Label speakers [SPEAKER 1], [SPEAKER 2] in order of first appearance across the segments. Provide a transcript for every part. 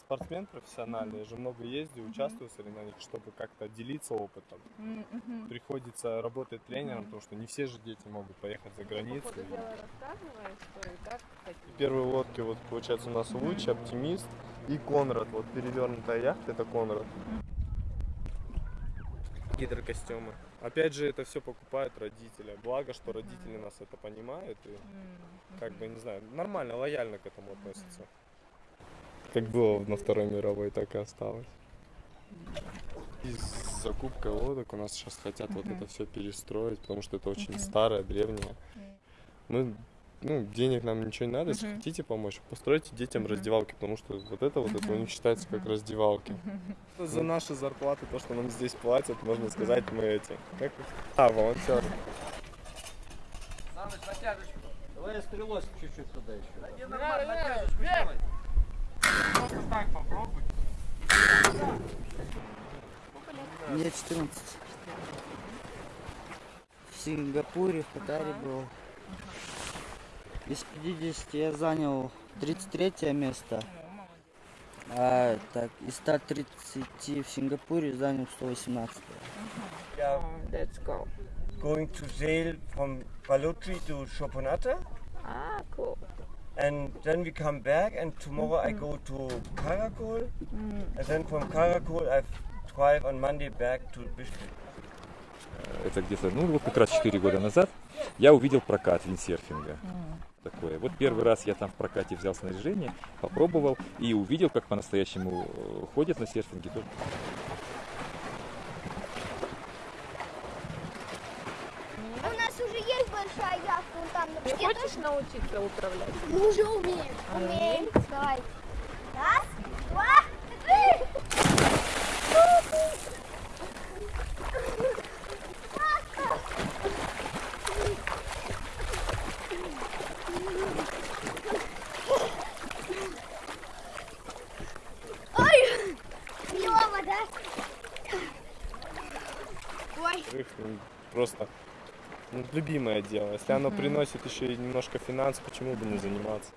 [SPEAKER 1] спортсмен профессиональный, я же много ездил, участвую в соревнованиях, чтобы как-то делиться опытом. Приходится работать тренером, потому что не все же дети могут поехать за
[SPEAKER 2] По
[SPEAKER 1] границу. Первые лодки, вот получается у нас Луч, Оптимист и Конрад. Вот перевернутая яхта, это Конрад. Гидрокостюмы. Опять же, это все покупают родители. Благо, что родители нас это понимают и как бы, не знаю, нормально, лояльно к этому относятся. Как было на Второй мировой, так и осталось. И с закупкой лодок у нас сейчас хотят вот
[SPEAKER 2] Мгм.
[SPEAKER 1] это все перестроить, потому что это очень
[SPEAKER 2] Мгм.
[SPEAKER 1] старое, древнее. Мы, ну, денег нам ничего не надо, если
[SPEAKER 2] Мгм.
[SPEAKER 1] хотите помочь, постройте детям
[SPEAKER 2] Мгм.
[SPEAKER 1] раздевалки, потому что вот это вот, это у них считается как раздевалки. За наши зарплаты, то, что нам здесь платят, можно сказать, мы эти, как, а, волонтеры.
[SPEAKER 3] Саныч, натяжечку. Давай я стрелось чуть-чуть туда еще. Не
[SPEAKER 2] нормально,
[SPEAKER 3] натяжечку делай. Просто так попробуй.
[SPEAKER 4] Мне 14. В Сингапуре, в Катаре был. Из 50 я занял 33 место. А так, из 130 в Сингапуре занял 118.
[SPEAKER 5] Yeah,
[SPEAKER 2] Let's go.
[SPEAKER 5] going to sail from Balutri to Shopanata,
[SPEAKER 2] Ah, cool.
[SPEAKER 5] And then we come back. And tomorrow I go to Karakol, and then from Karakol I drive on Monday back to Bishkek.
[SPEAKER 6] это где-то, ну вот как раз 4 года назад, я увидел прокат виндсерфинга. Такое. Вот первый раз я там в прокате взял снаряжение, попробовал и увидел, как по-настоящему э, ходят на серфинге. Тут
[SPEAKER 7] У нас уже есть большая яхта, вон там на
[SPEAKER 2] Ты
[SPEAKER 7] песке.
[SPEAKER 2] Хочешь научиться управлять?
[SPEAKER 7] Мы уже умеем. Умеем. Давай. Раз, два, три. Ой, клево, да? Ой.
[SPEAKER 1] Ну, просто ну, любимое дело. Если оно приносит еще и немножко финансов, почему бы не заниматься?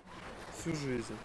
[SPEAKER 1] Всю жизнь.